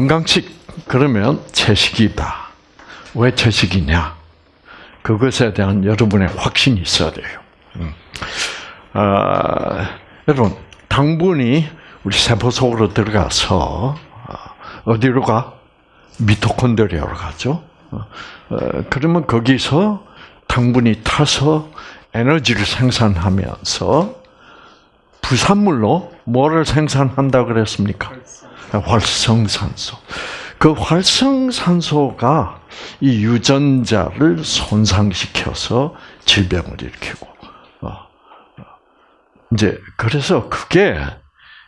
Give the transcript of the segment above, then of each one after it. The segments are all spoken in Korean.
건강식 그러면 채식이다. 왜 채식이냐? 그것에 대한 여러분의 확신이 있어야 돼요. 음. 아, 여러분 당분이 우리 세포 속으로 들어가서 아, 어디로 가? 미토콘드리아로 가죠. 어, 그러면 거기서 당분이 타서 에너지를 생산하면서 부산물로 뭐를 생산한다 그랬습니까? 활성산소. 그 활성산소가 이 유전자를 손상시켜서 질병을 일으키고, 어, 어. 이제 그래서 그게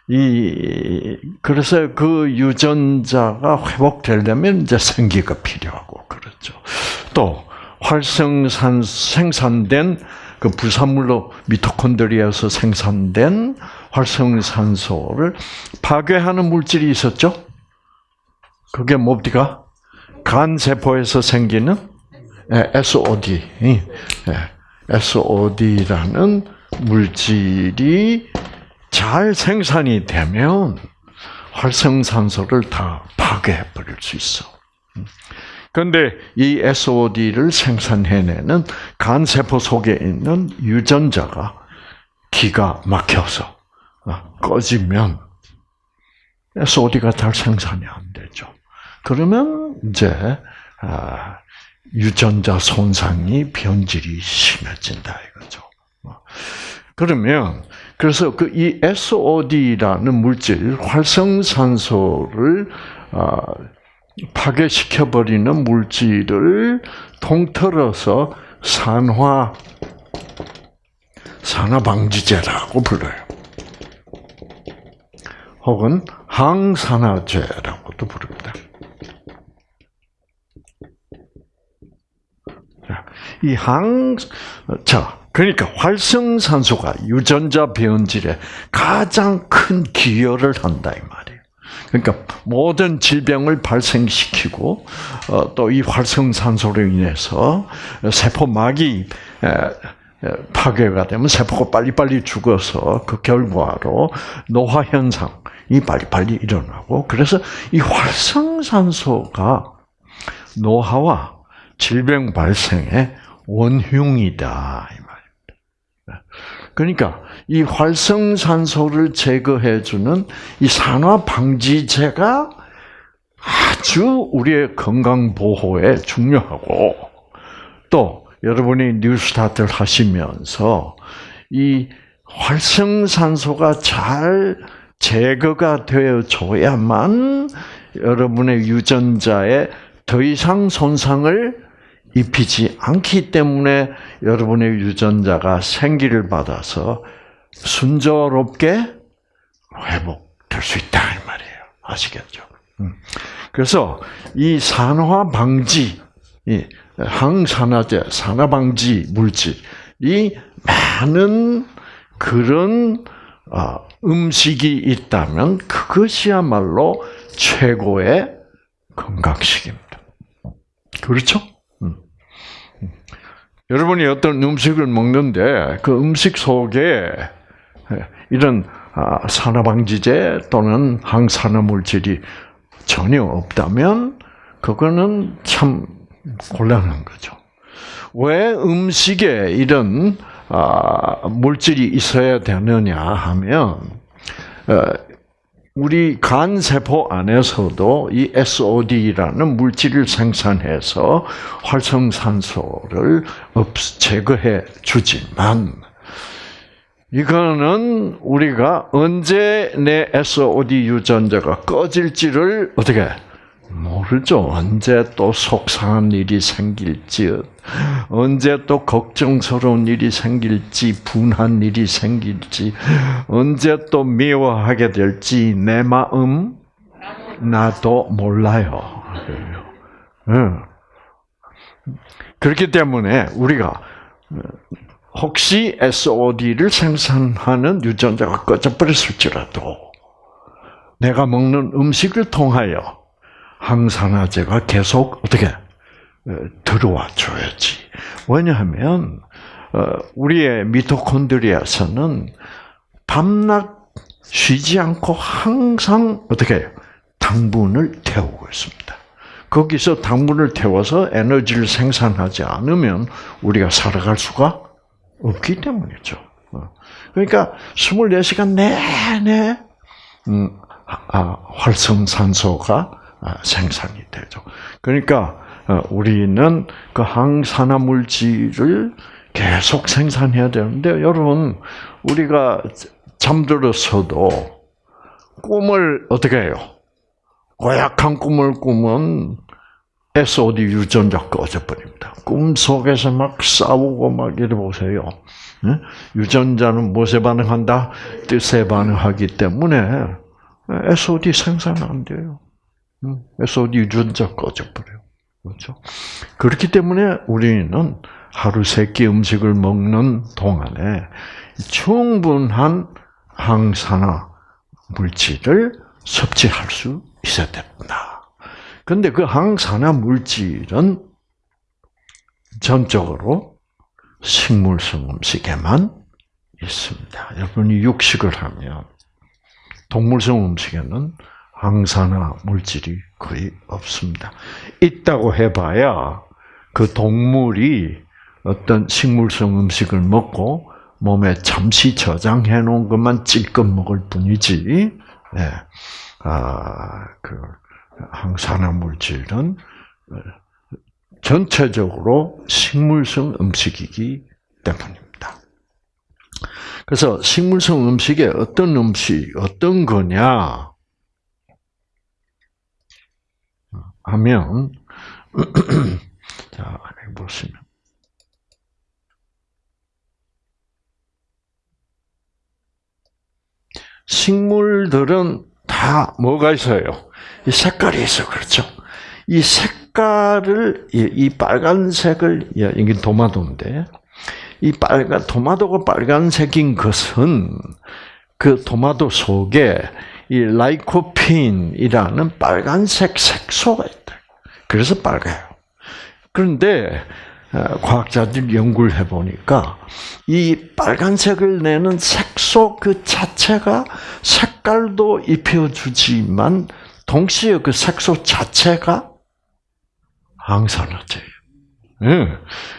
이 그래서 그 유전자가 회복되려면 이제 생기가 필요하고 그렇죠. 또 활성산 생산된 그 부산물로 미토콘드리아에서 생산된 활성산소를 파괴하는 물질이 있었죠. 그게 뭡니까? 간 세포에서 생기는 SOD, SOD라는 물질이 잘 생산이 되면 활성산소를 다 파괴해 버릴 수 있어. 그런데 이 SOD를 생산해내는 간 세포 속에 있는 유전자가 기가 막혀서 어, 꺼지면 SOD가 잘 생산이 안 되죠. 그러면 이제 아, 유전자 손상이 변질이 심해진다 이거죠. 어. 그러면 그래서 그 이 SOD라는 물질 활성산소를 아, 파괴시켜 버리는 물질을 통틀어서 산화 산화 방지제라고 불러요. 혹은 항산화제라고도 부릅니다. 이 항, 자, 그러니까 활성산소가 유전자 변질에 가장 큰 기여를 한다 이 말이에요. 그러니까 모든 질병을 발생시키고 어, 또이 활성산소로 인해서 세포막이 파괴가 되면 세포가 빨리빨리 죽어서 그 결과로 노화 현상이 빨리빨리 일어나고 그래서 이 활성산소가 노화와 질병 발생의 원흉이다 이 말입니다. 그러니까 이 활성산소를 제거해주는 이 산화 방지제가 아주 우리의 건강 보호에 중요하고 또 여러분이 뉴스타트를 하시면서 이 활성산소가 잘 제거가 되어줘야만 여러분의 유전자에 더 이상 손상을 입히지 않기 때문에 여러분의 유전자가 생기를 받아서 순조롭게 회복될 수 있다 이 말이에요. 아시겠죠? 음. 그래서 이 산화 방지, 이 항산화제, 산화 방지 물질이 많은 그런 아, 음식이 있다면 그것이야말로 최고의 건강식입니다. 그렇죠? 여러분이 어떤 음식을 먹는데 그 음식 속에 이런 아, 산화방지제 또는 항산화 물질이 전혀 없다면 그거는 참 곤란한 거죠. 왜 음식에 이런 아, 물질이 있어야 되느냐 하면 어, 우리 간 세포 안에서도 이 SOD라는 물질을 생산해서 활성산소를 없 제거해 주지만 이거는 우리가 언제 내 SOD 유전자가 꺼질지를 어떻게 모르죠. 언제 또 속상한 일이 생길지, 언제 또 걱정스러운 일이 생길지, 분한 일이 생길지, 언제 또 미워하게 될지 내 마음 나도 몰라요. 그렇기 때문에 우리가 혹시 SOD를 생산하는 유전자가 꺼져버렸을지라도 내가 먹는 음식을 통하여 항산화제가 계속 어떻게 어, 들어와 줘야지. 왜냐하면 어, 우리의 미토콘드리아에서는 밤낮 쉬지 않고 항상 어떻게 당분을 태우고 있습니다. 거기서 당분을 태워서 에너지를 생산하지 않으면 우리가 살아갈 수가 없기 때문이죠. 어. 그러니까 24시간 내내 음, 아, 활성산소가 아, 생산이 되죠. 그러니까 어, 우리는 그 항산화 물질을 계속 생산해야 되는데 여러분 우리가 잠들었어도 꿈을 어떻게 해요? 고약한 꿈을 꾸면 SOD 유전자 꺼져버립니다. 꿈 속에서 막 싸우고 막 이래 보세요. 유전자는 무엇에 반응한다? 뜻에 반응하기 때문에 SOD 생산 안 돼요. SOD 유전자 꺼져버려요. 그렇죠? 그렇기 때문에 우리는 하루 세 끼 음식을 먹는 동안에 충분한 항산화 물질을 섭취할 수 있어야 된다. 근데 그 항산화 물질은 전적으로 식물성 음식에만 있습니다. 여러분이 육식을 하면 동물성 음식에는 항산화 물질이 거의 없습니다. 있다고 해봐야 그 동물이 어떤 식물성 음식을 먹고 몸에 잠시 저장해 놓은 것만 찔끔 먹을 뿐이지, 네. 아, 그, 항산화 물질은 전체적으로 식물성 음식이기 때문입니다. 그래서 식물성 음식에 어떤 음식, 어떤 거냐 하면, 자, 보시면. 식물들은 다 뭐가 있어요? 이 색깔이 있어, 그렇죠? 이 색깔을 이 빨간색을 이게 도마도인데 이 빨간 도마도가 빨간색인 것은 그 도마도 속에 이 라이코핀이라는 빨간색 색소가 있다. 그래서 빨가요. 그런데 어, 과학자들 연구를 해보니까 이 빨간색을 내는 색소 그 자체가 색깔도 입혀주지만 동시에 그 색소 자체가 항산화제예요. 네.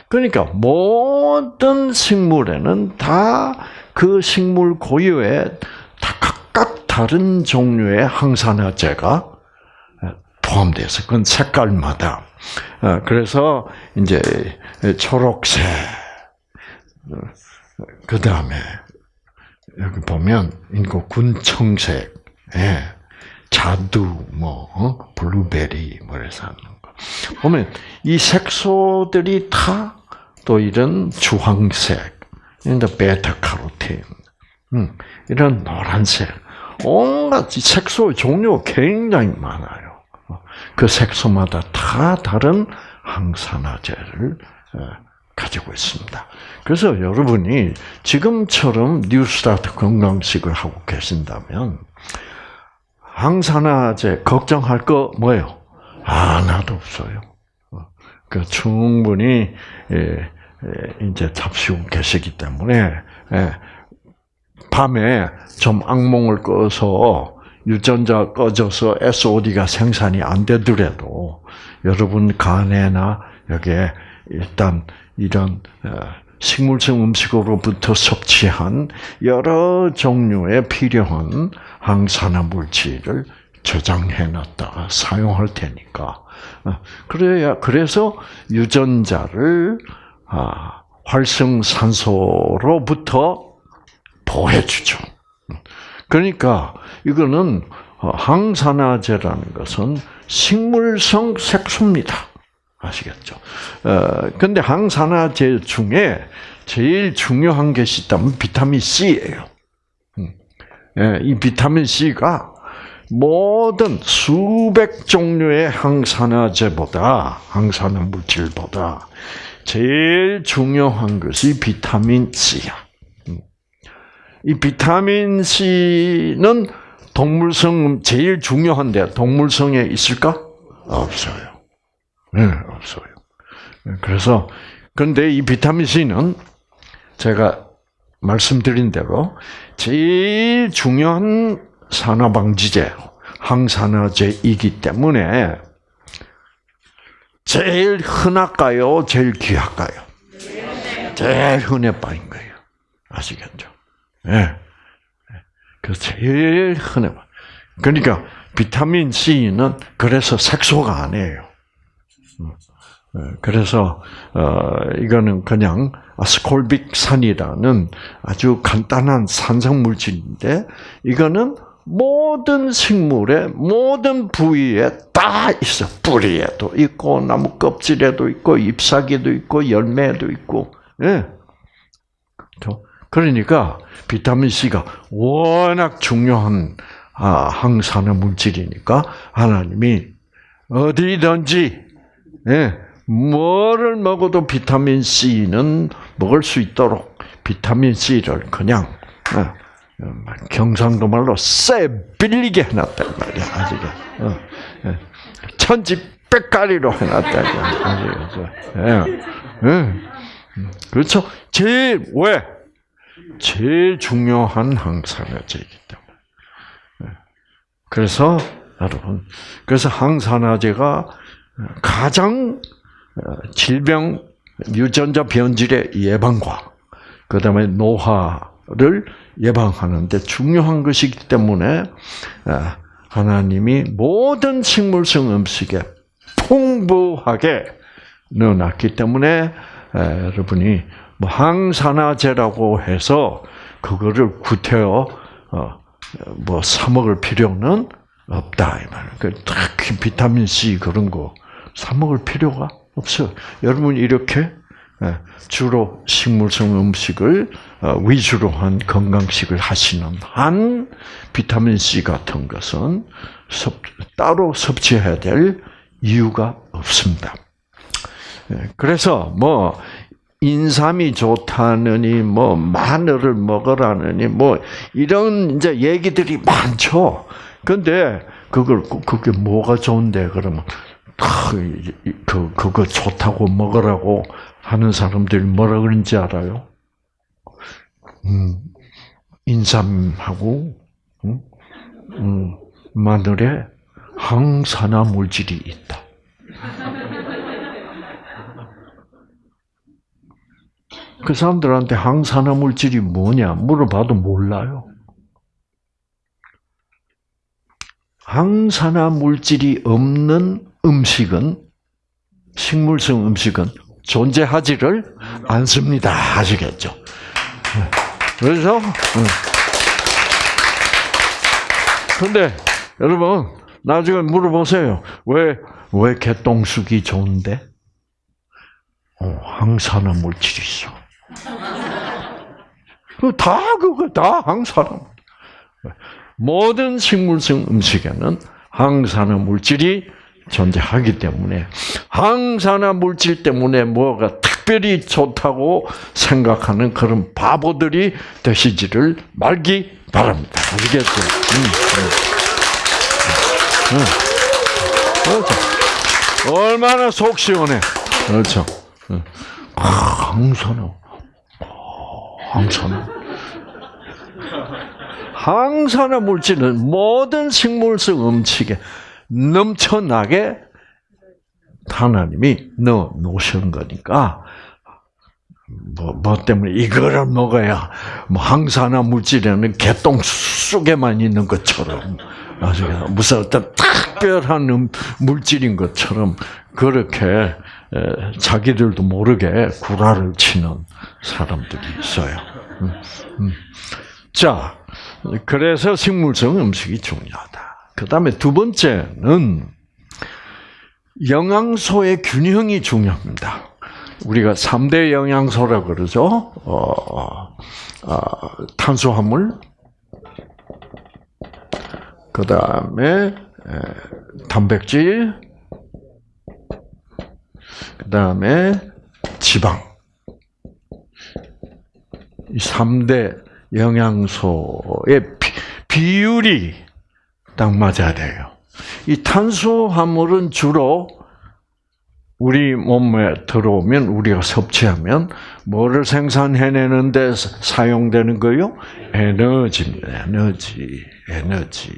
그러니까 모든 식물에는 다 그 식물 고유에 다른 종류의 항산화제가 포함돼서 그건 색깔마다 어, 그래서 이제 초록색 그 다음에 여기 보면 이거 군청색, 예, 자두, 뭐 어? 블루베리 뭐래서 하는 거 보면 이 색소들이 다 또 이런 주황색, 이런 베타카로틴, 음, 이런 노란색, 온갖 색소 종류가 굉장히 많아요. 그 색소마다 다 다른 항산화제를 어, 가지고 있습니다. 그래서 여러분이 지금처럼 뉴스타트 건강식을 하고 계신다면 항산화제 걱정할 거 뭐예요? 하나도 없어요. 어, 그 충분히 예, 예, 이제 잡수고 계시기 때문에 예, 밤에 좀 악몽을 꿔서 유전자 꺼져서 SOD가 생산이 안 되더라도 여러분 간에나 여기에 일단 이런 어, 식물성 음식으로부터 섭취한 여러 종류의 필요한 항산화 물질을 저장해 놨다가 사용할 테니까. 어, 그래야 그래서 유전자를 아, 활성산소로부터 보호해 주죠. 그러니까 이거는 항산화제라는 것은 식물성 색소입니다. 아시겠죠? 어, 근데 항산화제 중에 제일 중요한 것이 있다면 비타민 C예요. 음. 예, 이 비타민 C가 모든 수백 종류의 항산화제보다 항산화 물질보다 제일 중요한 것이 비타민 C야. 음. 이 비타민 C는 동물성 제일 중요한데 동물성에 있을까? 없어요. 네, 없어요. 그래서 근데 이 비타민 C는 제가 말씀드린 대로 제일 중요한 산화방지제, 항산화제이기 때문에 제일 흔할까요? 제일 귀할까요? 제일 흔해 빠진 거예요. 아시겠죠? 예. 네. 그 제일 흔해. 그러니까 비타민 C는 그래서 색소가 아니에요. 음. 예, 그래서 어 이거는 그냥 아스콜빅산이라는 아주 간단한 산성 물질인데 이거는 모든 식물의 모든 부위에 다 있어. 뿌리에도 있고 나무 껍질에도 있고 잎사귀도 있고 열매도 있고. 예. 그렇죠? 그러니까 비타민 C가 워낙 중요한 아, 항산화 물질이니까 하나님이 어디든지 예, 뭐를 먹어도 비타민 C는 먹을 수 있도록 비타민 C를 그냥 어, 경상도 말로 쎄 빌리게 해놨단 말이야 아직은 어, 예. 천지백가리로 해놨다 아직은 예. 예. 그렇죠 제일 왜 제일 중요한 항산화제이기 때문에. 그래서 여러분 그래서 항산화제가 가장 어, 질병 유전자 변질의 예방과 그다음에 노화를 예방하는데 중요한 것이기 때문에 어, 하나님이 모든 식물성 음식에 풍부하게 넣어놨기 때문에 어, 여러분이 뭐 항산화제라고 해서 그거를 구태여 뭐 사 먹을 필요는 없다 이 말. 그 특히 비타민 C 그런 거 사 먹을 필요가 없어요. 여러분 이렇게 예, 주로 식물성 음식을 어, 위주로 한 건강식을 하시는 한 비타민 C 같은 것은 따로 섭취해야 될 이유가 없습니다. 예, 그래서 뭐 인삼이 좋다느니 뭐 마늘을 먹으라느니 뭐 이런 이제 얘기들이 많죠. 근데 그걸 그게 뭐가 좋은데 그러면 그 그거 좋다고 먹으라고 하는 사람들이 뭐라 그런지 알아요? 음, 인삼하고 음, 음, 마늘에 항산화 물질이 있다. 그 사람들한테 항산화 물질이 뭐냐 물어봐도 몰라요. 항산화 물질이 없는 음식은 식물성 음식은 존재하지를 않습니다. 아시겠죠? 그래서 근데 여러분 나중에 물어보세요. 왜 왜 개똥쑥이 좋은데? 어, 항산화 물질이 있어. 다 그거 다 항산화. 모든 식물성 음식에는 항산화 물질이 존재하기 때문에 항산화 물질 때문에 뭐가 특별히 좋다고 생각하는 그런 바보들이 되시지를 말기 바랍니다. 음, 음. 음. 그렇죠. 얼마나 속 시원해. 그렇죠. 아, 항산화. 항산화. 항산화 물질은 모든 식물성 음식에 넘쳐나게 하나님이 넣어 놓으신 거니까 뭐, 뭐 때문에 이거를 먹어야 뭐 항산화 물질에는 개똥 속에만 있는 것처럼 무슨 어떤 특별한 음, 물질인 것처럼 그렇게 자기들도 모르게 구라를 치는 사람들이 있어요. 음, 음. 자, 그래서 식물성 음식이 중요하다. 그 다음에 두 번째는 영양소의 균형이 중요합니다. 우리가 3대 영양소라 그러죠. 어, 어, 탄수화물, 그 다음에 단백질, 그 다음에 지방. 이 3대 영양소의 비율이 딱 맞아야 돼요. 이 탄수화물은 주로 우리 몸에 들어오면 우리가 섭취하면 뭐를 생산해내는 데 사용되는 거요? 에너지입니다. 에너지, 에너지.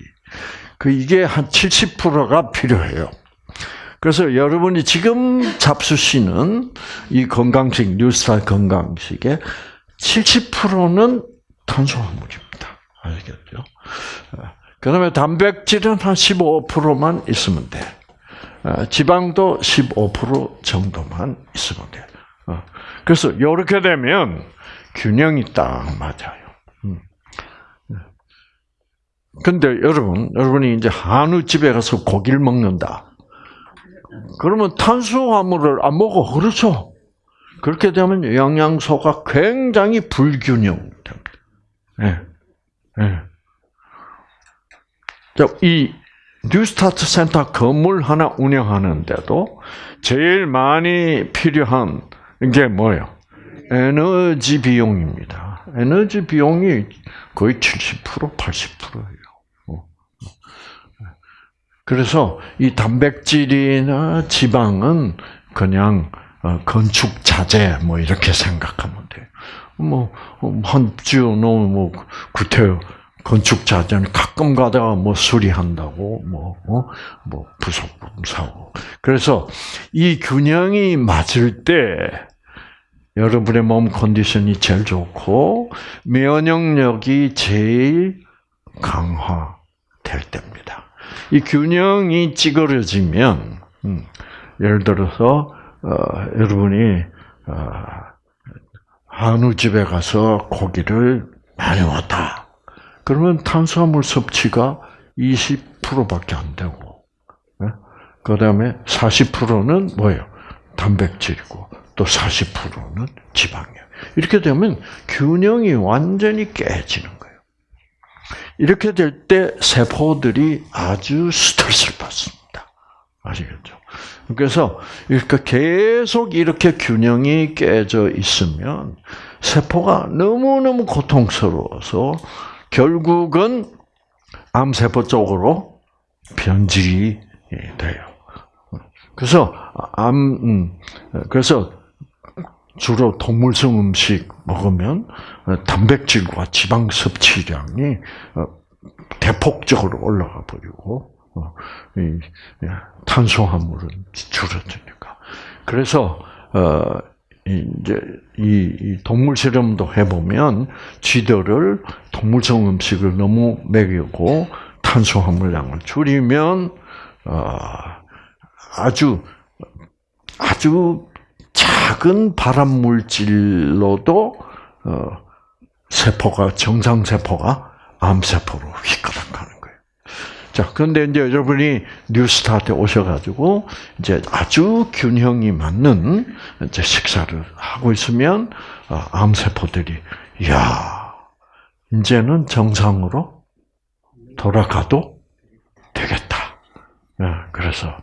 그 이게 한 70%가 필요해요. 그래서 여러분이 지금 잡수시는 이 건강식, 뉴스타 건강식의 70%는 탄수화물입니다. 아시겠죠? 그 다음에 단백질은 한 15%만 있으면 돼. 어, 지방도 15% 정도만 있으면 돼. 어, 그래서 이렇게 되면 균형이 딱 맞아요. 음. 근데 여러분, 여러분이 이제 한우집에 가서 고기를 먹는다. 그러면 탄수화물을 안 먹어. 그렇죠? 그렇게 되면 영양소가 굉장히 불균형됩니다. 예. 예. 이 뉴스타트 센터 건물 하나 운영하는데도 제일 많이 필요한 게 뭐예요? 에너지 비용입니다. 에너지 비용이 거의 70% 80%예요. 어. 그래서 이 단백질이나 지방은 그냥 어, 건축 자재 뭐 이렇게 생각하면 돼요. 뭐한 주 너무 뭐 구태여 건축 자재는 가끔 가다가 뭐 수리한다고 뭐뭐 어? 뭐 부속품 사고 그래서 이 균형이 맞을 때 여러분의 몸 컨디션이 제일 좋고 면역력이 제일 강화될 때입니다. 이 균형이 찌그러지면 음, 예를 들어서 어, 여러분이 어, 한우 집에 가서 고기를 많이 왔다. 그러면 탄수화물 섭취가 20%밖에 안 되고, 네? 그 다음에 40%는 뭐예요? 단백질이고, 또 40%는 지방이에요. 이렇게 되면 균형이 완전히 깨지는 거예요. 이렇게 될 때 세포들이 아주 스트레스를 받습니다. 아시겠죠? 그래서 이렇게 계속 이렇게 균형이 깨져 있으면 세포가 너무너무 고통스러워서 결국은 암세포 쪽으로 변질이 돼요. 그래서 암, 음, 그래서 주로 동물성 음식 먹으면 단백질과 지방 섭취량이 어, 대폭적으로 올라가 버리고 어, 탄수화물은 줄어드니까. 그래서 어, 이제 이, 동물 실험도 해보면 쥐들을 동물성 음식을 너무 먹이고 탄수화물량을 줄이면 어, 아주 아주 작은 발암 물질로도 어, 세포가 정상 세포가 암 세포로 휘가닥 가는 자, 그런데 이제 여러분이 뉴스타트에 오셔가지고 이제 아주 균형이 맞는 이제 식사를 하고 있으면 어, 암세포들이 야 이제는 정상으로 돌아가도 되겠다. 네, 그래서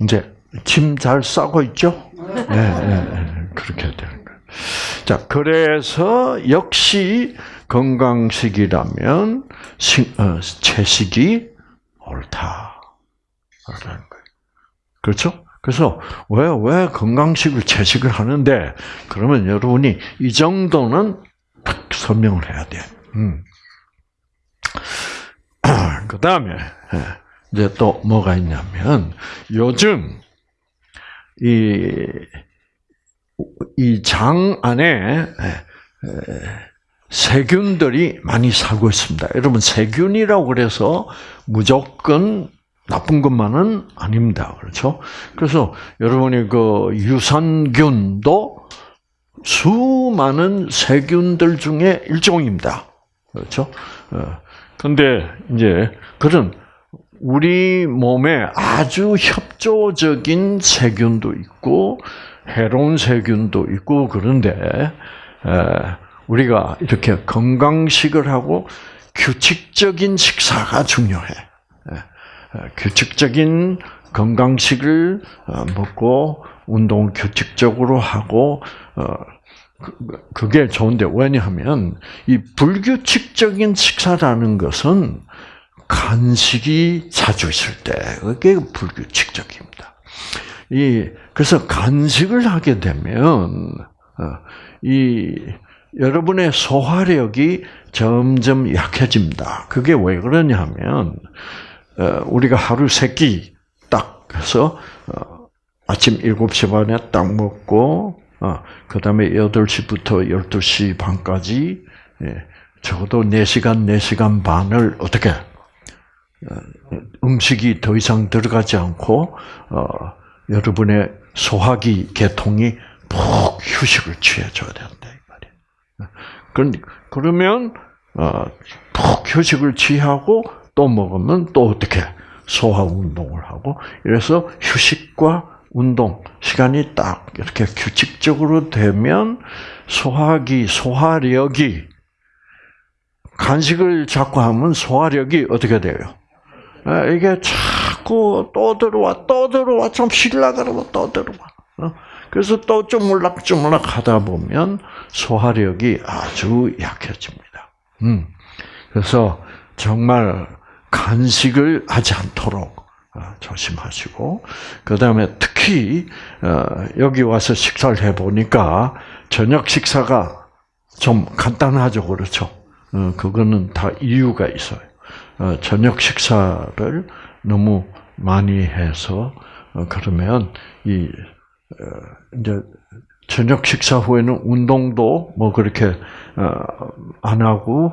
이제 짐 잘 싸고 있죠? 네, 네, 네, 그렇게 되는 거예요. 자, 그래서 역시 건강식이라면 어, 채식이 옳다라는 거예요. 그렇죠? 그래서 왜 왜 건강식을 채식을 하는데 그러면 여러분이 이 정도는 딱 설명을 해야 돼. 음. 그 다음에 예, 이제 또 뭐가 있냐면 요즘 이 이 장 안에 예, 세균들이 많이 살고 있습니다. 여러분 세균이라고 그래서 무조건 나쁜 것만은 아닙니다. 그렇죠? 그래서 여러분이 그 유산균도 수많은 세균들 중에 일종입니다. 그렇죠? 어, 이제 그런 우리 몸에 아주 협 조적인 세균도 있고 해로운 세균도 있고 그런데 우리가 이렇게 건강식을 하고 규칙적인 식사가 중요해. 규칙적인 건강식을 어, 먹고 운동을 규칙적으로 하고 어, 그, 그게 좋은데 왜냐하면 이 불규칙적인 식사라는 것은 간식이 자주 있을 때 그게 불규칙적입니다. 이 그래서 간식을 하게 되면 어, 이 여러분의 소화력이 점점 약해집니다. 그게 왜 그러냐면 어, 우리가 하루 세 끼 딱 해서 어, 아침 7시 반에 딱 먹고 그 다음에 8시부터 12시 반까지 예, 적어도 4시간, 4시간 반을 어떻게 음식이 더 이상 들어가지 않고 여러분의 소화기 계통이 푹 휴식을 취해줘야 된다 이 말이에요. 그러면 푹 휴식을 취하고 또 먹으면 또 어떻게 소화 운동을 하고 이래서 휴식과 운동 시간이 딱 이렇게 규칙적으로 되면 소화기 소화력이 간식을 자꾸 하면 소화력이 어떻게 돼요? 아, 이게 자꾸 또 들어와 또 들어와 좀 쉴라 그러면 또 들어와. 어? 그래서 또 쪼물락쪼물락 하다 보면 소화력이 아주 약해집니다. 음. 그래서 정말 간식을 하지 않도록 어, 조심하시고 그 다음에 특히 어, 여기 와서 식사를 해 보니까 저녁 식사가 좀 간단하죠, 그렇죠? 어, 그거는 다 이유가 있어요. 저녁 식사를 너무 많이 해서 그러면 이 이제 저녁 식사 후에는 운동도 뭐 그렇게 안 하고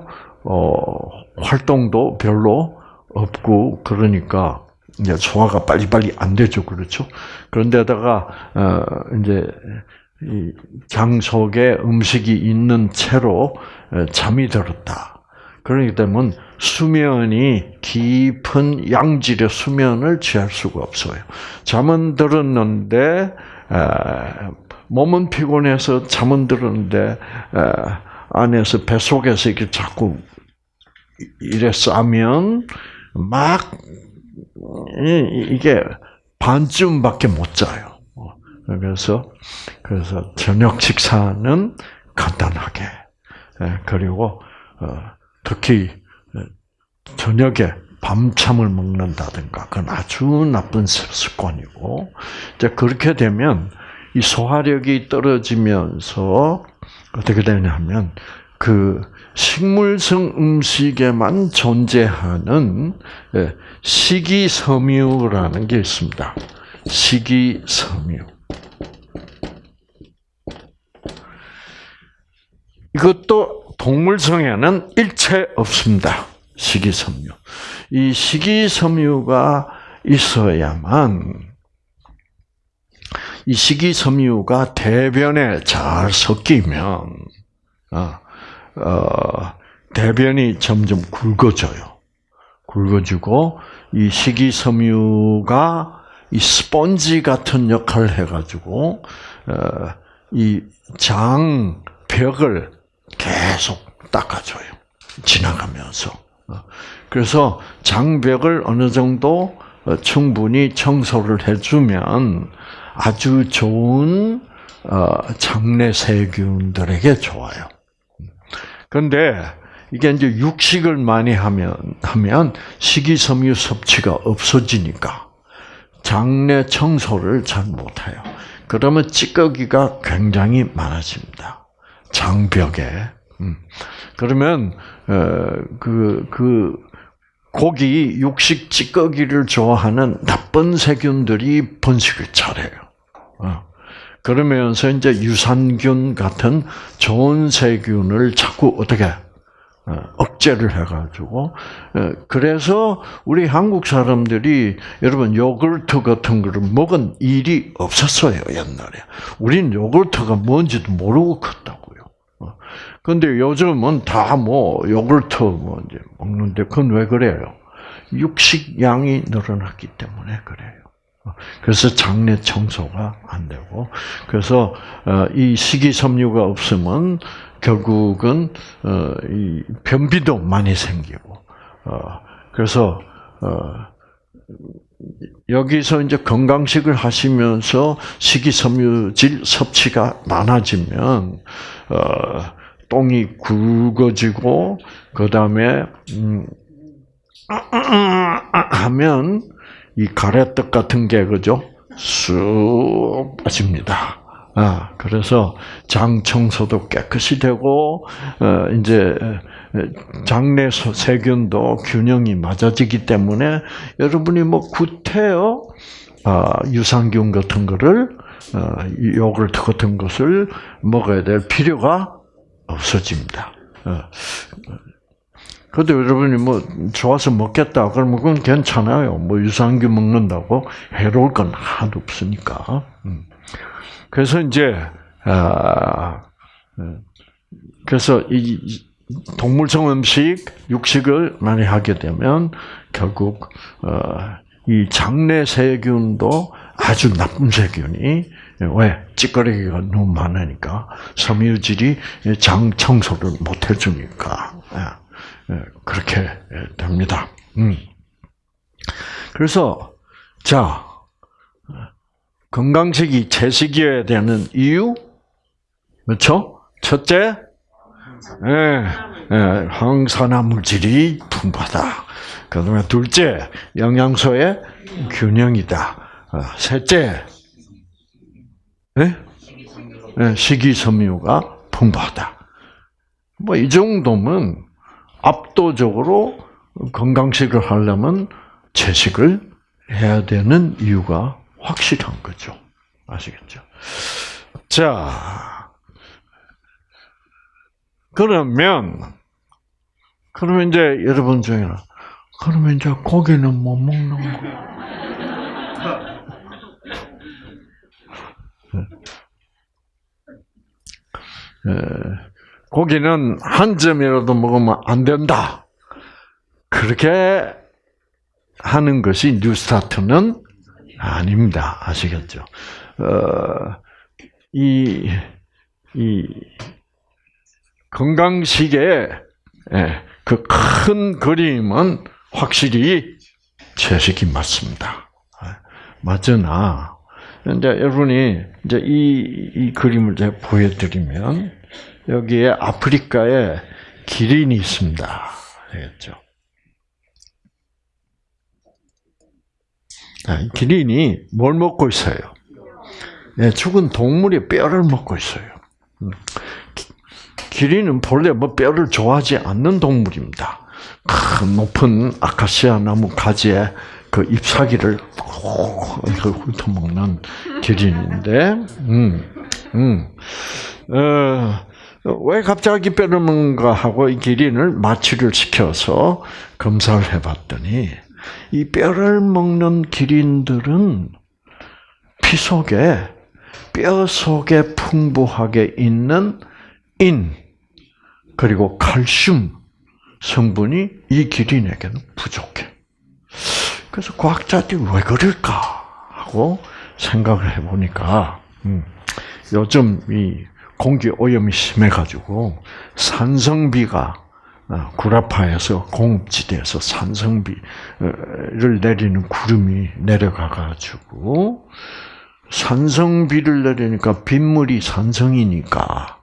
활동도 별로 없고 그러니까 이제 소화가 빨리빨리 안 되죠, 그렇죠? 그런데다가 어 이제 장 속에 음식이 있는 채로 어, 잠이 들었다. 그러기 때문에 수면이 깊은 양질의 수면을 취할 수가 없어요. 잠은 들었는데 몸은 피곤해서 잠은 들었는데 안에서 뱃 속에서 이렇게 자꾸 이래 싸면 막 이게 반쯤밖에 못 자요. 그래서 그래서 저녁 식사는 간단하게 예, 그리고 어, 특히 저녁에 밤참을 먹는다든가 그건 아주 나쁜 습관이고 이제 그렇게 되면 이 소화력이 떨어지면서 어떻게 되냐면 그 식물성 음식에만 존재하는 예, 식이섬유라는 게 있습니다. 식이섬유. 이것도 동물성에는 일체 없습니다. 식이섬유. 이 식이섬유가 있어야만 이 식이섬유가 대변에 잘 섞이면 아, 어, 대변이 점점 굵어져요. 굵어지고 이 식이섬유가 이 스펀지 같은 역할을 해가지고 어, 이 장 벽을 계속 닦아줘요. 지나가면서. 어, 그래서 장벽을 어느 정도 어, 충분히 청소를 해주면 아주 좋은 장내 세균들에게 좋아요. 그런데 이게 이제 육식을 많이 하면 하면 식이섬유 섭취가 없어지니까 장내 청소를 잘 못해요. 그러면 찌꺼기가 굉장히 많아집니다. 장벽에. 음. 그러면 그그 그 고기 육식 찌꺼기를 좋아하는 나쁜 세균들이 번식을 잘해요. 어. 그러면서 이제 유산균 같은 좋은 세균을 자꾸 어떻게 어, 억제를 해가지고 어, 그래서 우리 한국 사람들이 여러분 요구르트 같은 거를 먹은 일이 없었어요 옛날에. 우린 요구르트가 뭔지도 모르고 컸다고 어, 요즘은 다 뭐 요구르트 뭐 이제 먹는데 그건 왜 그래요? 육식량이 늘어났기 때문에 그래요. 그래서 장내 청소가 안 되고 그래서 어, 이 식이섬유가 없으면 결국은 어, 이 변비도 많이 생기고 어, 그래서 여기서 이제 건강식을 하시면서 식이섬유질 섭취가 많아지면 똥이 굵어지고 그 다음에 음, 하면 이 가래떡 같은 게 그죠? 쑥 빠집니다. 아, 그래서 장 청소도 깨끗이 되고, 어, 이제, 장내 세균도 균형이 맞아지기 때문에 여러분이 뭐 구태여 아, 유산균 같은 거를 어, 요구르트 같은 것을 먹어야 될 필요가 없어집니다. 어. 그래도 여러분이 뭐 좋아서 먹겠다 그러면 그건 괜찮아요. 뭐 유산균 먹는다고 해로울 건 하나도 없으니까. 음. 그래서 이제 아 그래서 이 동물성 음식, 육식을 많이 하게 되면 결국 이 장내 세균도 아주 나쁜 세균이 왜 찌꺼기가 너무 많으니까 섬유질이 장 청소를 못 해주니까 예, 예, 그렇게 됩니다. 음. 그래서 자 건강식이 채식이어야 되는 이유 그렇죠? 첫째, 예, 예, 항산화 물질이 풍부하다. 그다음에 둘째, 영양소의 균형이다. 어, 셋째, 예? 예, 식이섬유가 풍부하다. 뭐 이 정도면 압도적으로 건강식을 하려면 채식을 해야 되는 이유가 확실한 거죠. 아시겠죠? 자, 그러면, 그러면 이제 여러분 중에는, 그러면 이제 고기는 못 먹는 거 고기는 한 점이라도 먹으면 안 된다. 그렇게 하는 것이 뉴스타트는 아닙니다. 아시겠죠? 어, 이, 이, 건강식의 예, 그큰 그림은 확실히 채식이 맞습니다. 맞으나, 이제 여러분이 이제 이, 이 그림을 제가 보여드리면, 여기에 아프리카에 기린이 있습니다. 알겠죠? 기린이 뭘 먹고 있어요? 네, 죽은 동물의 뼈를 먹고 있어요. 음. 기린은 본래 뭐 뼈를 좋아하지 않는 동물입니다. 큰 높은 아카시아 나무 가지에 그 잎사귀를 훑어먹는 기린인데, 음, 음, 어, 왜 갑자기 뼈를 먹는가 하고 이 기린을 마취를 시켜서 검사를 해봤더니, 이 뼈를 먹는 기린들은 피 속에 뼈 속에 풍부하게 있는 인 그리고 칼슘 성분이 이 기린에게는 부족해. 그래서 과학자들이 왜 그럴까 하고 생각을 해보니까 음, 요즘 이 공기 오염이 심해가지고 산성비가 어, 구라파에서 공업지대에서 산성비를 내리는 구름이 내려가가지고 산성비를 내리니까 빗물이 산성이니까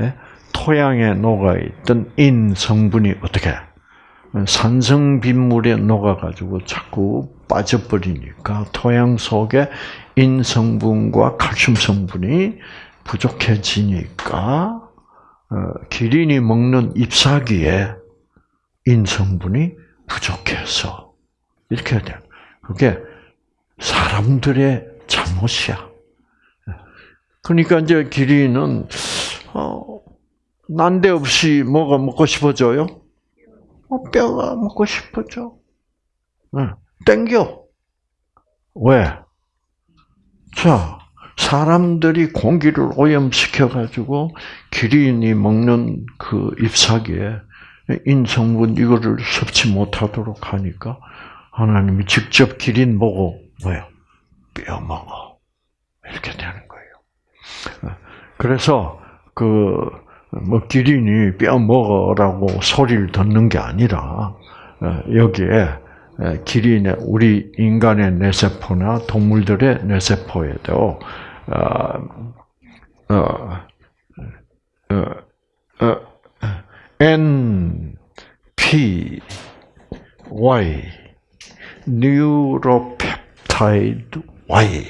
예? 토양에 녹아있던 인 성분이 어떻게 산성 빗물에 녹아가지고 자꾸 빠져버리니까 토양 속에 인 성분과 칼슘 성분이 부족해지니까 어, 기린이 먹는 잎사귀에 인 성분이 부족해서 이렇게 돼. 그게 사람들의 잘못이야. 그러니까 이제 기린은 어, 난데없이 뭐가 먹고 싶어져요? 어, 뼈가 먹고 싶어져. 응. 땡겨. 왜? 자, 사람들이 공기를 오염시켜가지고 기린이 먹는 그 잎사귀에 인성분 이거를 섭취 못하도록 하니까 하나님이 직접 기린 보고 뭐야 뼈 먹어 이렇게 되는 거예요. 그래서 그 뭐 기린이 뼈 먹어라고 소리를 듣는 게 아니라 여기에 기린의 우리 인간의 뇌세포나 동물들의 뇌세포에도 어, 어, 어, 어, N, P, Y, neuropeptide Y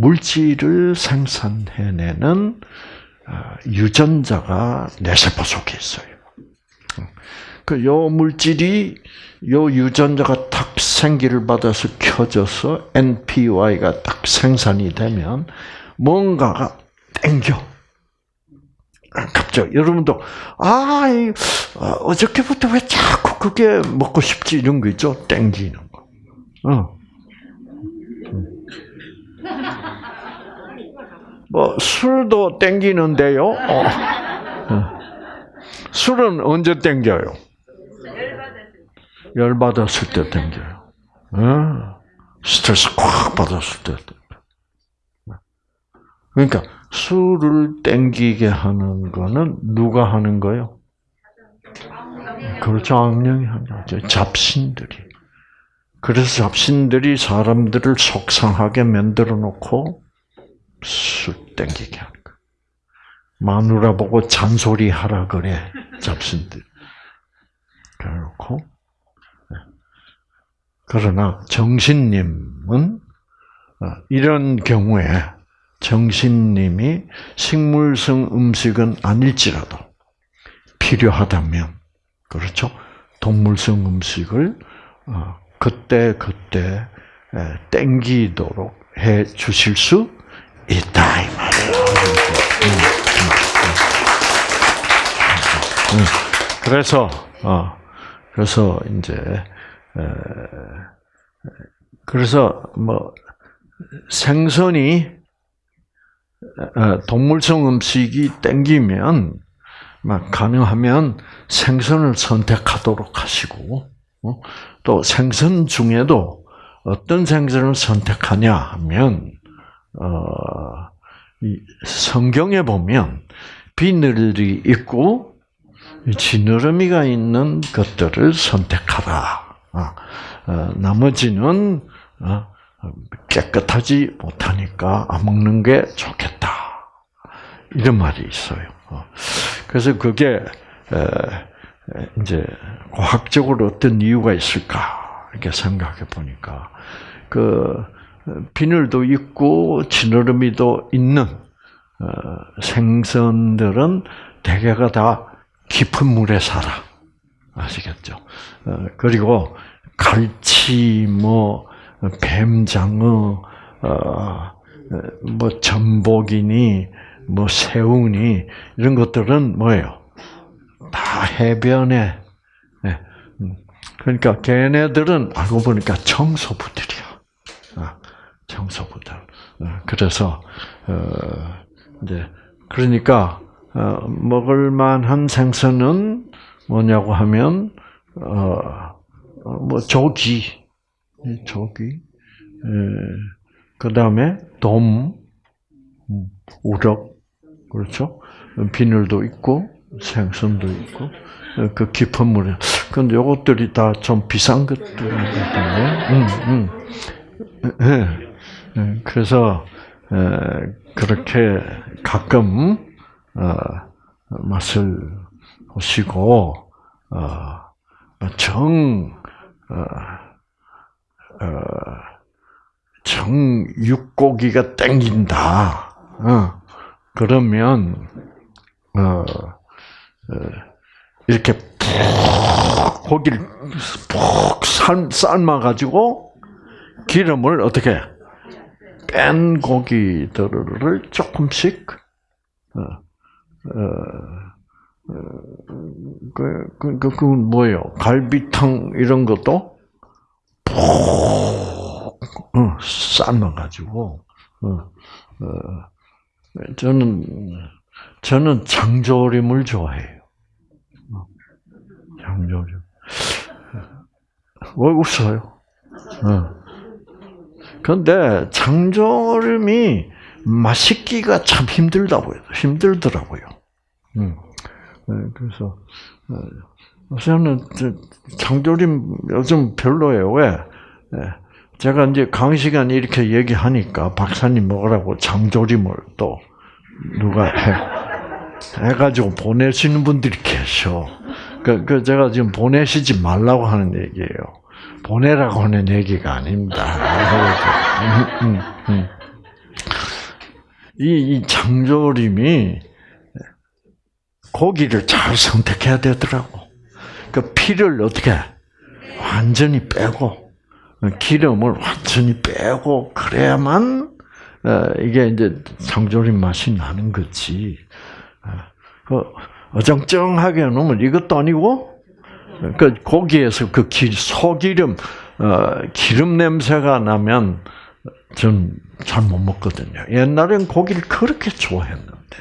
물질을 생산해내는 아, 유전자가 뇌세포 속에 있어요. 그 요 물질이 요 유전자가 딱 생기를 받아서 켜져서 NPY가 딱 생산이 되면 뭔가가 땡겨. 갑자기 여러분도 아 어저께부터 왜 자꾸 그게 먹고 싶지 이런 거 있죠? 땡기는 거. 어. 뭐 술도 땡기는데요. 어. 술은 언제 땡겨요? 열 받았을 때 땡겨요. 어? 스트레스 꽉 받았을 때. 그러니까 술을 땡기게 하는 거는 누가 하는 거요? 그렇죠. 악령이 하는 거죠. 잡신들이. 그래서 잡신들이 사람들을 속상하게 만들어 놓고 술 땡기게 하는 거. 마누라 보고 잔소리 하라 그래. 잡신들. 그래놓고. 네. 그러나 정신님은 어, 이런 경우에 정신님이 식물성 음식은 아닐지라도 필요하다면 그렇죠 동물성 음식을 어, 그때 그때 땡기도록 해 주실 수 있다 이 말이에요. 음, 음, 음. 그래서 어 그래서 이제 그래서 뭐 생선이 어, 동물성 음식이 땡기면 가능하면 생선을 선택하도록 하시고 어, 또 생선 중에도 어떤 생선을 선택하냐 하면 어, 성경에 보면 비늘이 있고 지느러미가 있는 것들을 선택하라. 나머지는 깨끗하지 못하니까 안 먹는 게 좋겠다. 이런 말이 있어요. 어. 그래서 그게 이제 과학적으로 어떤 이유가 있을까 이렇게 생각해 보니까 그 비늘도 있고 지느러미도 있는 어, 생선들은 대개가 다 깊은 물에 살아 아시겠죠? 어, 그리고 갈치 뭐 뱀장어, 어, 뭐 전복이니, 뭐 새우니 이런 것들은 뭐예요? 다 해변에. 네. 그러니까 걔네들은 알고 보니까 청소부들이야. 아, 청소부들. 어, 그래서 어, 이제 그러니까 먹을 만한 생선은 뭐냐고 하면 어뭐 조기 조기, 그 다음에 돔, 음, 우럭, 그렇죠? 비늘도 있고 생선도 있고 그 깊은 물에. 근데 요것들이 다 좀 비싼 것들이거든요. 음, 음. 네. 그래서 그렇게 가끔 어, 맛을 보시고 어, 정 어, 정육고기가 땡긴다. 어, 그러면 이렇게 푹 고기를 푹 삶아 가지고 기름을 어떻게 뺀 고기들을 조금씩 어, 어, 어, 그, 그, 그, 그, 뭐예요? 갈비탕 이런 것도 푹 어, 삶아가지고 어, 어, 저는 저는 장조림을 좋아해요. 장조림. 왜 웃어요? 그런데 장조림이 맛있기가 참 힘들다고요. 힘들더라고요. 그래서 저는 장조림 요즘 별로예요. 왜? 예. 제가 이제 강의 시간에 이렇게 얘기하니까 박사님 먹으라고 장조림을 또 누가 해, 해가지고 보내시는 분들이 계셔. 그, 그 제가 지금 보내시지 말라고 하는 얘기예요. 보내라고 하는 얘기가 아닙니다. 음, 음, 음. 이, 이 장조림이 고기를 잘 선택해야 되더라고. 그 피를 어떻게 완전히 빼고 기름을 완전히 빼고 그래야만 어, 이게 이제 장조림 맛이 나는 거지. 어, 그 어정쩡하게 놓으면 이것도 아니고 그 고기에서 그 기, 소기름 어, 기름 냄새가 나면 전 잘 못 먹거든요. 옛날엔 고기를 그렇게 좋아했는데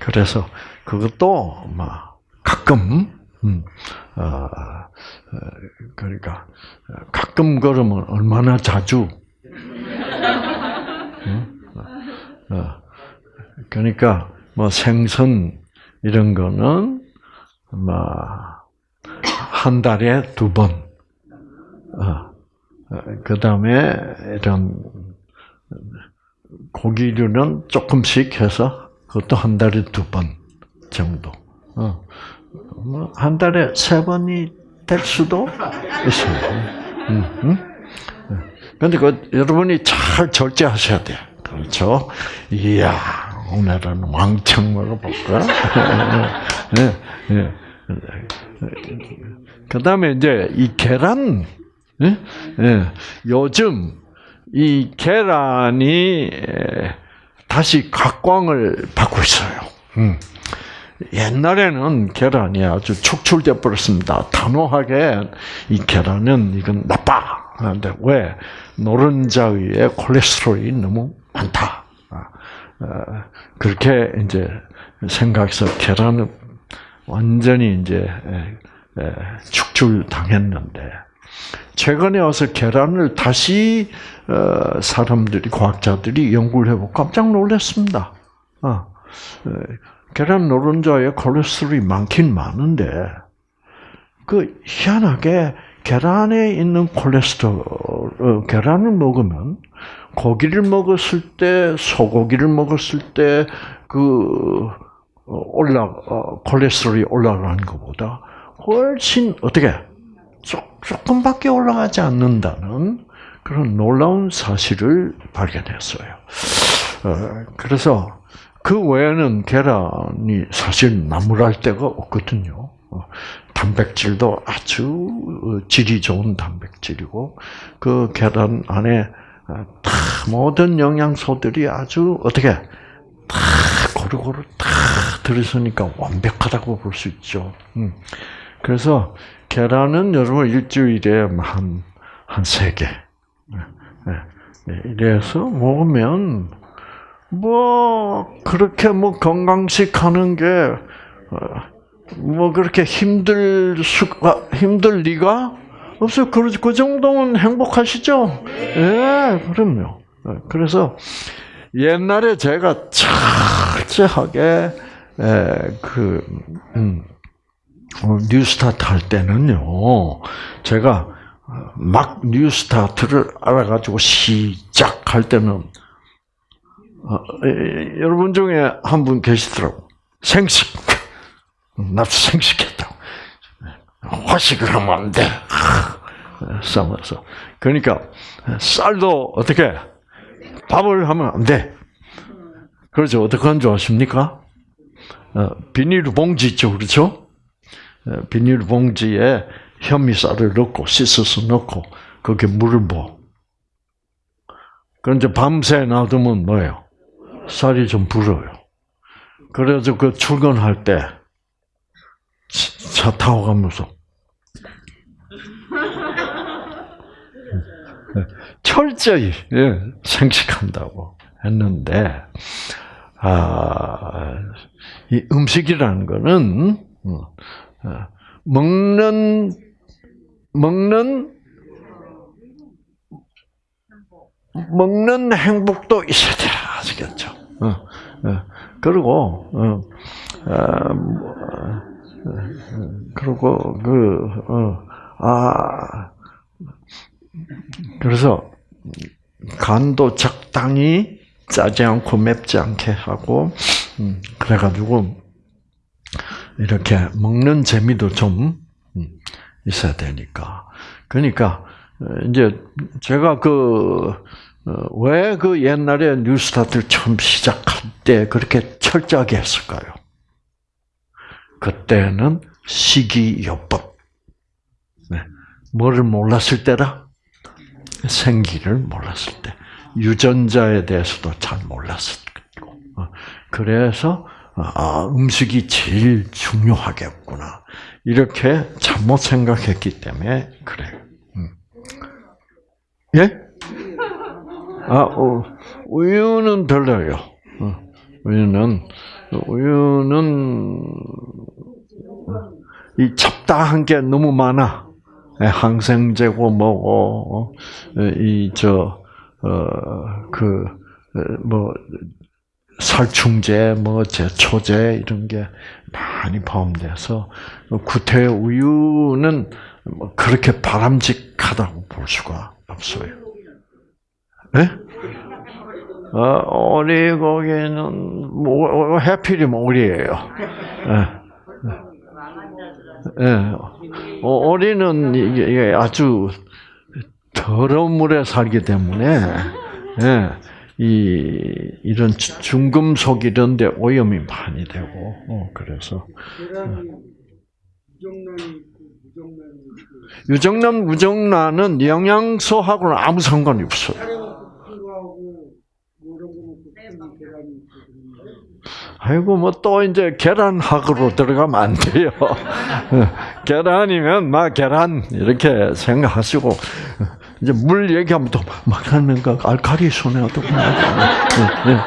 그래서 그것도 막 가끔 음, 어, 어, 그러니까 가끔 걸으면 얼마나 자주 어, 그러니까 뭐 생선 이런 거는 뭐 한 달에 두 번. 그 다음에 이런 고기류는 조금씩 해서 그것도 한 달에 두 번 정도. 뭐한 달에 세 번이 될 수도 있어요. 음, 음? 근데 그 여러분이 잘 절제하셔야 돼요. 그렇죠? 이야, 오늘은 왕창 먹어볼까? 네, 네. 그 다음에 이제 이 계란, 네? 네. 요즘 이 계란이 다시 각광을 받고 있어요. 음. 옛날에는 계란이 아주 축출돼 버렸습니다. 단호하게 이 계란은 이건 나빠. 그런데 왜 노른자 위에 콜레스테롤이 너무 많다. 아, 어, 그렇게 이제 생각해서 계란은 완전히 이제 축출 당했는데 최근에 와서 계란을 다시 어, 사람들이 과학자들이 연구를 해보고 깜짝 놀랐습니다. 아, 계란 노른자에 콜레스테롤이 많긴 많은데 그 희한하게 계란에 있는 콜레스테롤, 어, 계란을 먹으면 고기를 먹었을 때, 소고기를 먹었을 때, 그, 어, 올라, 어, 콜레스테롤이 올라가는 것보다 훨씬, 어떻게, 조, 조금밖에 올라가지 않는다는 그런 놀라운 사실을 발견했어요. 어, 그래서 그 외에는 계란이 사실 나무랄 데가 없거든요. 단백질도 아주 질이 좋은 단백질이고 그 계란 안에 다 모든 영양소들이 아주 어떻게 다 고루고루 다 들어있으니까 완벽하다고 볼 수 있죠. 음. 그래서 계란은 여러분 일주일에 한 한 세 개. 네, 네. 네, 이래서 먹으면 뭐 그렇게 뭐 건강식 하는 게 뭐 그렇게 힘들 수가 힘들 리가 없어요. 그, 그 정도면 행복하시죠? 예, 네, 그럼요. 예, 그래서 옛날에 제가 철저하게 에, 그 음, 어, 뉴스타트 할 때는요, 제가 막 뉴스타트를 알아가지고 시작할 때는 어, 에, 여러분 중에 한 분 계시더라고. 생식. 나도 생식했다고. 화식을 하면 안 돼. 싸면서. 그러니까, 쌀도 어떻게, 밥을 하면 안 돼. 그렇죠. 어떻게 하는 줄 아십니까? 어, 비닐 봉지 있죠. 그렇죠? 어, 비닐 봉지에 현미쌀을 넣고, 씻어서 넣고, 거기에 물을 부어. 이제 밤새 놔두면 뭐예요? 쌀이 좀 불어요. 그래서 그 출근할 때, 차 타고 가면서 철저히 예, 생식한다고 했는데 아, 이 음식이라는 거는 어, 어, 먹는 먹는 먹는 행복도 있어야 돼 아시겠죠? 어, 그리고 아, 뭐, 그리고 그, 어, 아, 그래서 간도 적당히 짜지 않고 맵지 않게 하고, 음, 그래가지고 이렇게 먹는 재미도 좀 음, 있어야 되니까. 그러니까 이제 제가 그 왜 그 옛날에 뉴스타트를 처음 시작할 때 그렇게 철저하게 했을까요? 그때는 시기요법. 네. 뭐를 몰랐을 때라? 생기를 몰랐을 때. 유전자에 대해서도 잘 몰랐을 때고. 어, 그래서 아, 음식이 제일 중요하겠구나. 이렇게 잘못 생각했기 때문에 그래요. 음. 예? 아, 어, 우유는 달라요. 어, 우유는 우유는 이 잡다한 게 너무 많아. 예, 항생제고 뭐고 이저 어, 그, 뭐, 살충제, 뭐, 제초제, 이런 게 많이 포함돼서, 구태 우유는 뭐 그렇게 바람직하다고 볼 수가 없어요. 네? 어, 오리고기는, 뭐, 해필이면 오리예요. 예. 예. 오리는 이게 아주 더러운 물에 살기 때문에 예, 이 이런 중금속 이런데 오염이 많이 되고 어, 그래서 유정란 무정란은 영양소하고는 아무 상관이 없어요. 아이고 뭐 또 이제 계란학으로 들어가면 안 돼요. 계란이면 막 계란 이렇게 생각하시고 이제 물 얘기하면 또 막 하는 거 알칼리 손해도 네, 네, 네.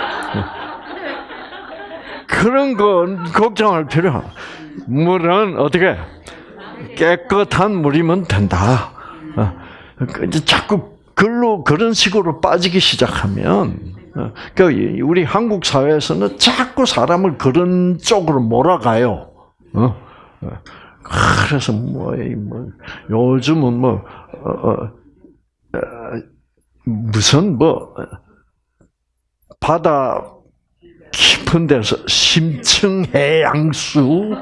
그런 건 걱정할 필요 없. 물은 어떻게 깨끗한 물이면 된다. 어, 그 이제 자꾸 글로 그런 식으로 빠지기 시작하면 어, 그 우리 한국 사회에서는 자꾸 사람을 그런 쪽으로 몰아가요. 어? 그래서 뭐, 뭐 요즘은 뭐 무슨 뭐 바다 깊은 데서 심층 해양수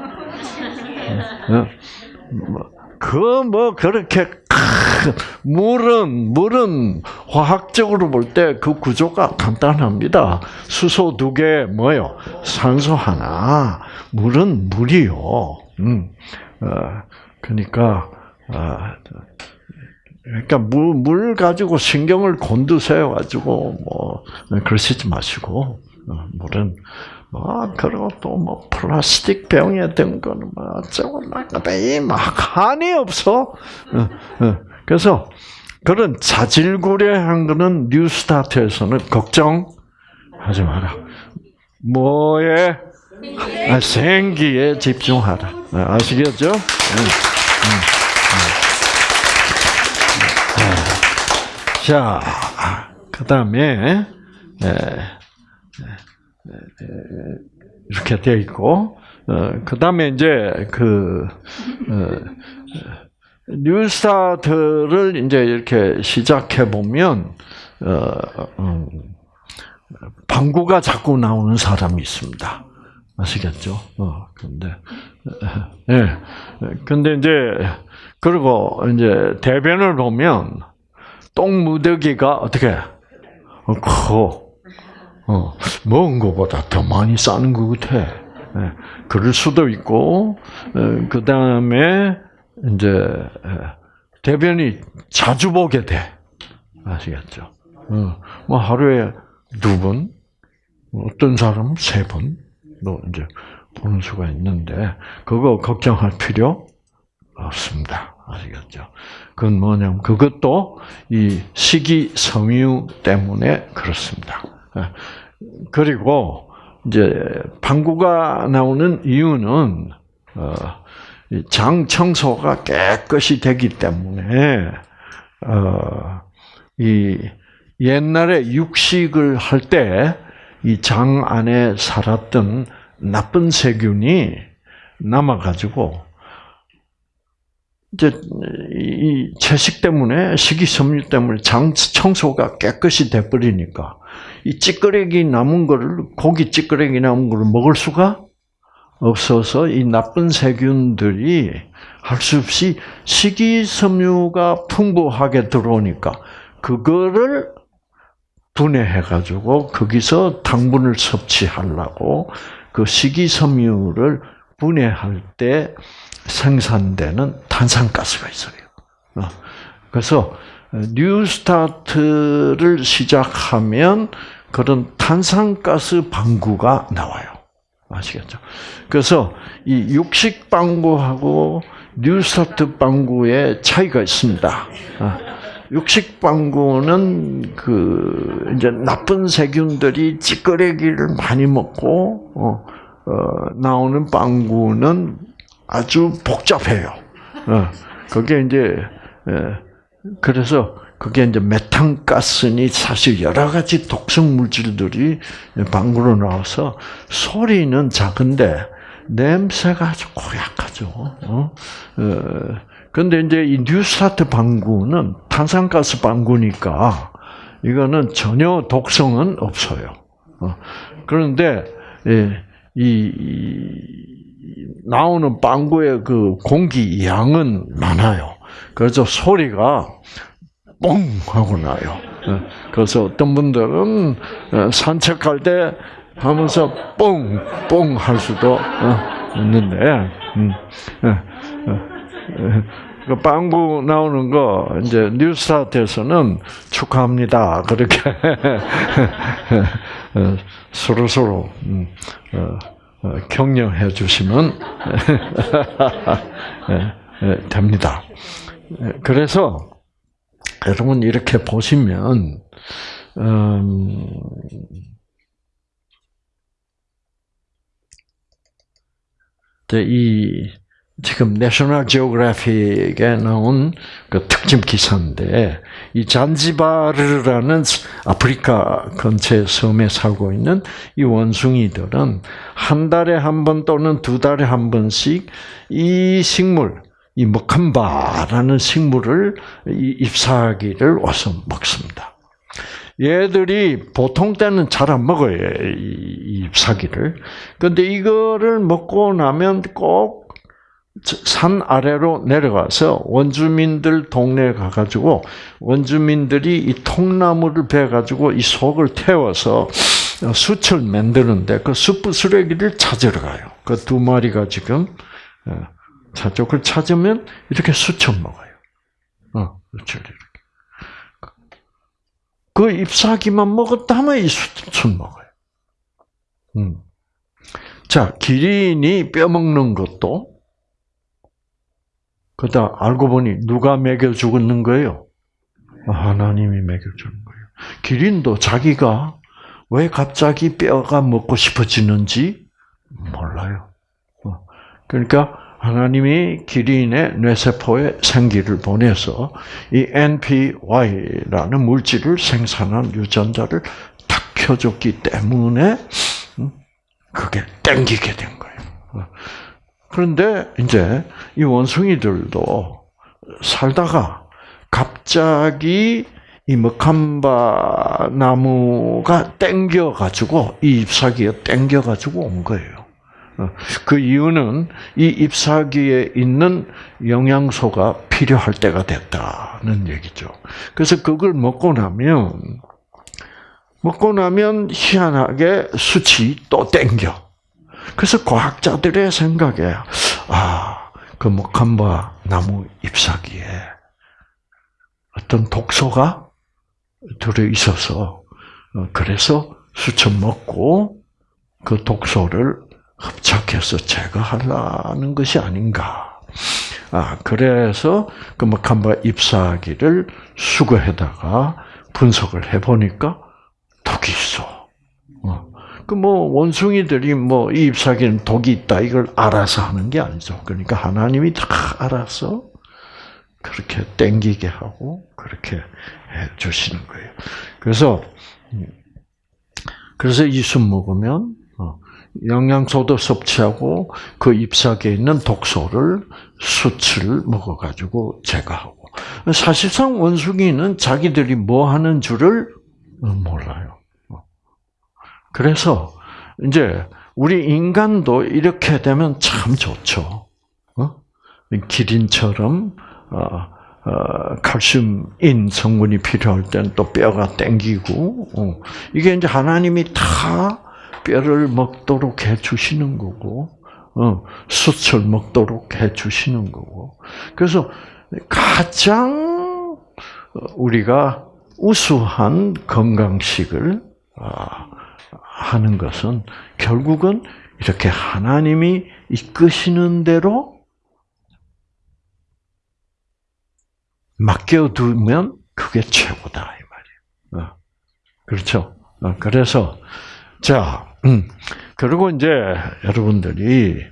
그뭐 그렇게 물은 물은 화학적으로 볼 때 그 구조가 간단합니다. 수소 두 개 뭐요? 산소 하나. 물은 물이요. 음. 어, 그러니까 아, 그러니까 물, 물 가지고 신경을 곤두세워 가지고 뭐 그러시지 마시고 어, 물은 뭐 그리고 또 뭐 플라스틱 병에 든 거는 뭐 어쩌고 막막 한이 없어. 어, 어. 그래서 그런 자질구레한 거는 뉴스타트에서는 걱정하지 마라. 뭐에 아, 생기에 집중하라. 아시겠죠? 응. 응. 자, 그 다음에, 네, 네, 네, 이렇게 되어 있고, 어, 그 다음에 이제 그, 어, 뉴스타트를 이제 이렇게 시작해 보면, 어, 음, 방구가 자꾸 나오는 사람이 있습니다. 아시겠죠? 어, 근데, 예. 네. 근데 이제, 그리고 이제 대변을 보면, 똥 무더기가 어떻게 커. 어, 먹은 것보다 더 많이 싸는 것 같아. 예, 그럴 수도 있고, 어, 그 다음에, 이제, 예, 대변이 자주 보게 돼. 아시겠죠? 어, 뭐 하루에 두 번, 어떤 사람은 세 번도 이제 보는 수가 있는데, 그거 걱정할 필요 없습니다. 아시겠죠? 그건 뭐냐면 그것도 이 식이 섬유 때문에 그렇습니다. 예. 그리고 이제 방구가 나오는 이유는 어, 장 청소가 깨끗이 되기 때문에 어, 이 옛날에 육식을 할 때 이 장 안에 살았던 나쁜 세균이 남아가지고 이제 이 채식 때문에 식이섬유 때문에 장 청소가 깨끗이 돼 버리니까 이 찌끄레기 남은 거를 고기 찌끄레기 남은 거를 먹을 수가 없어서 이 나쁜 세균들이 할 수 없이 식이섬유가 풍부하게 들어오니까 그거를 분해해 가지고 거기서 당분을 섭취하려고 그 식이섬유를 분해할 때 생산되는 탄산가스가 있어요. 어. 그래서 뉴스타트를 시작하면 그런 탄산가스 방구가 나와요. 아시겠죠? 그래서 이 육식 방구하고 뉴스타트 방구의 차이가 있습니다. 아, 육식 방구는 그 이제 나쁜 세균들이 찌꺼레기를 많이 먹고 어, 어, 나오는 방구는 아주 복잡해요. 어, 그게 이제 예, 그래서 그게 이제 메탄가스니 사실 여러 가지 독성 물질들이 방구로 나와서 소리는 작은데 냄새가 아주 고약하죠. 어? 어, 근데 이제 이 뉴스타트 방구는 탄산가스 방구니까 이거는 전혀 독성은 없어요. 어, 그런데 예, 이, 이 나오는 방구의 그 공기 양은 많아요. 그래서 소리가 뻥 하고 나요. 어, 그래서 어떤 분들은 어, 산책할 때 하면서 뻥, 뻥 할 수도 어, 있는데, 음, 그 빵구 나오는 거 이제 뉴스타트에서는 축하합니다. 그렇게 서로 서로 음, 격려해 주시면 됩니다. 그래서 여러분 이렇게 보시면 음, 이 지금 내셔널 지오그래픽에 나온 그 특집 기사인데 이 잔지바르라는 아프리카 근처 섬에 살고 있는 이 원숭이들은 한 달에 한 번 또는 두 달에 한 번씩 이 식물 이 먹한바라는 식물을 잎사귀를 와서 먹습니다. 얘들이 보통 때는 잘 안 먹어요, 이 잎사귀를. 근데 이거를 먹고 나면 꼭 산 아래로 내려가서 원주민들 동네에 가가지고 원주민들이 이 통나무를 베가지고 이 속을 태워서 숯을 만드는데 그 숯불 쓰레기를 찾으러 가요. 그 두 마리가 지금 어, 저쪽을 찾으면 이렇게 수쳐 먹어요. 어. 이렇게. 그 잎사귀만 먹었다면 이 수쳐 먹어요. 음. 자, 기린이 뼈 먹는 것도 그다 알고 보니 누가 먹여 죽었는 거예요? 하나님이 먹여 주는 거예요. 기린도 자기가 왜 갑자기 뼈가 먹고 싶어지는지 몰라요. 어. 그러니까 하나님이 기린의 뇌세포에 생기를 보내서 이 NPY라는 물질을 생산한 유전자를 탁 켜줬기 때문에 음, 그게 땡기게 된 거예요. 그런데 이제 이 원숭이들도 살다가 갑자기 이 먹한바 나무가 땡겨 가지고 이 잎사귀가 땡겨 가지고 온 거예요. 어, 그 이유는 이 잎사귀에 있는 영양소가 필요할 때가 됐다는 얘기죠. 그래서 그걸 먹고 나면 먹고 나면 희한하게 수치 또 땡겨. 그래서 과학자들의 생각에 아, 그 목한바 나무 잎사귀에 어떤 독소가 들어 있어서 어, 그래서 수천 먹고 그 독소를 흡착해서 제거하려는 것이 아닌가. 아, 그래서 그 막한바 잎사귀를 수거해다가 분석을 해보니까. 그 뭐 원숭이들이 뭐 이 잎사귀는 독이 있다 이걸 알아서 하는 게 아니죠. 그러니까 하나님이 다 알아서 그렇게 땡기게 하고 그렇게 해 주시는 거예요. 그래서 그래서 이 술 먹으면 영양소도 섭취하고 그 잎사귀에 있는 독소를 수치를 먹어가지고 제거하고 사실상 원숭이는 자기들이 뭐 하는 줄을 몰라요. 그래서 이제 우리 인간도 이렇게 되면 참 좋죠. 어? 기린처럼 어, 어, 칼슘인 성분이 필요할 때는 또 뼈가 땡기고 어. 이게 이제 하나님이 다 뼈를 먹도록 해 주시는 거고 어, 수철 먹도록 해 주시는 거고 그래서 가장 우리가 우수한 건강식을 아, 하는 것은 결국은 이렇게 하나님이 이끄시는 대로 맡겨두면 그게 최고다 이 말이에요. 어. 그렇죠. 어, 그래서 자 음, 그리고 이제 여러분들이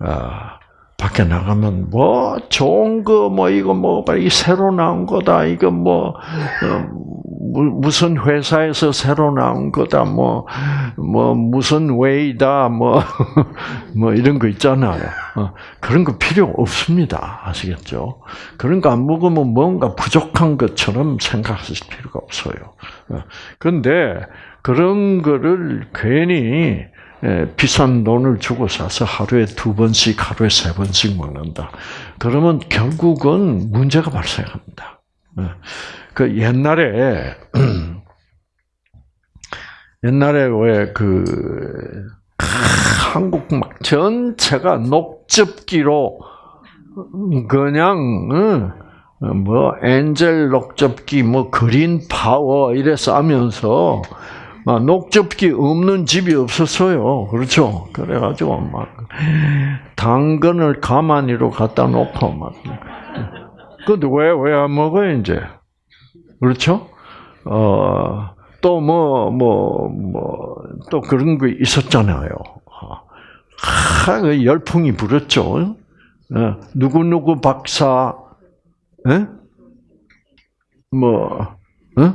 아, 밖에 나가면 뭐 좋은 거 뭐 이거 뭐 이 새로 나온 거다 이거 뭐 어, 무슨 회사에서 새로 나온 거다 뭐뭐 뭐 무슨 웨이다 뭐뭐 뭐 이런 거 있잖아요. 어, 그런 거 필요 없습니다. 아시겠죠? 그런 거 안 먹으면 뭔가 부족한 것처럼 생각하실 필요가 없어요. 어, 그런데 그런 거를 괜히 예, 비싼 돈을 주고 사서 하루에 두 번씩, 하루에 세 번씩 먹는다. 그러면 결국은 문제가 발생합니다. 예. 그 옛날에 옛날에 왜그 한국 막 전체가 녹즙기로 그냥 뭐 엔젤 녹즙기, 뭐 그린 파워 이래서 하면서 막 녹즙기 없는 집이 없었어요. 그렇죠? 그래가지고 막 당근을 가마니로 갖다 놓고 막. 근데 왜 왜 안 먹어요 이제? 그렇죠? 어. 또 뭐 뭐 뭐 또 그런 거 있었잖아요. 하, 그 열풍이 불었죠. 어, 누구 누구 박사, 에? 뭐, 어?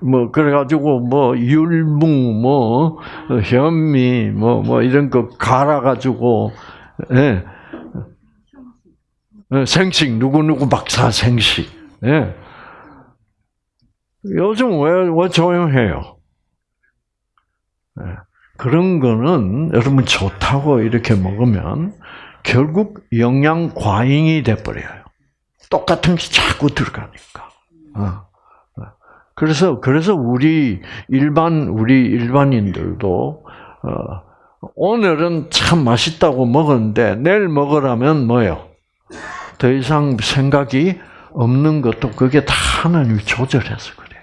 뭐 그래가지고 뭐 율무 뭐 현미 뭐뭐 뭐 이런 거 갈아가지고 예. 예. 생식 누구 누구 박사 생식 예. 요즘 왜, 왜 조용해요? 예. 그런 거는 여러분 좋다고 이렇게 먹으면 결국 영양 과잉이 돼 버려요. 똑같은 게 자꾸 들어가니까. 어. 그래서 그래서 우리 일반 우리 일반인들도 어, 오늘은 참 맛있다고 먹었는데 내일 먹으라면 뭐요? 더 이상 생각이 없는 것도 그게 다 하나님이 조절해서 그래.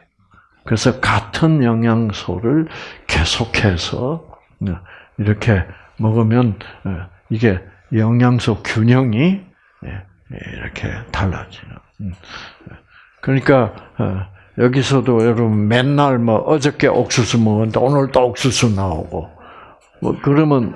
그래서 같은 영양소를 계속해서 어, 이렇게 먹으면 어, 이게 영양소 균형이 예, 이렇게 달라지는. 음. 그러니까 여기서도 여러분 맨날 뭐 어저께 옥수수 먹었는데 오늘 또 옥수수 나오고 뭐 그러면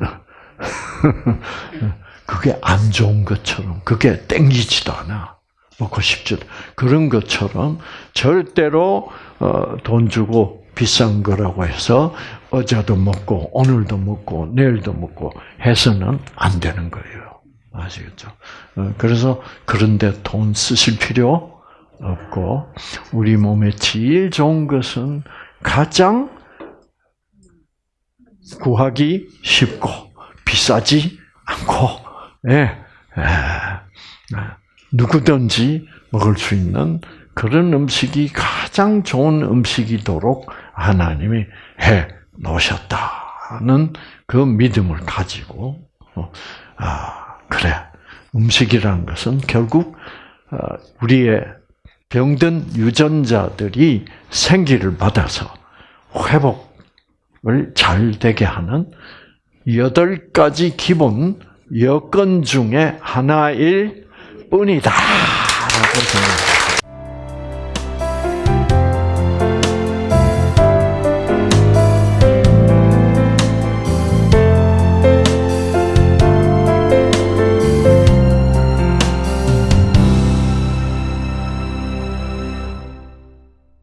그게 안 좋은 것처럼 그게 땡기지도 않아 먹고 싶지도 그런 것처럼 절대로 어, 돈 주고 비싼 거라고 해서 어제도 먹고 오늘도 먹고 내일도 먹고 해서는 안 되는 거예요 아시겠죠? 어, 그래서 그런데 돈 쓰실 필요 없고 우리 몸에 제일 좋은 것은 가장 구하기 쉽고 비싸지 않고 예, 예, 누구든지 먹을 수 있는 그런 음식이 가장 좋은 음식이도록 하나님이 해 놓으셨다는 그 믿음을 가지고 어, 아 그래. 음식이라는 것은 결국 어, 우리의 병든 유전자들이 생기를 받아서 회복을 잘 되게 하는 여덟 가지 기본 여건 중에 하나일 뿐이다. 라고 생각합니다.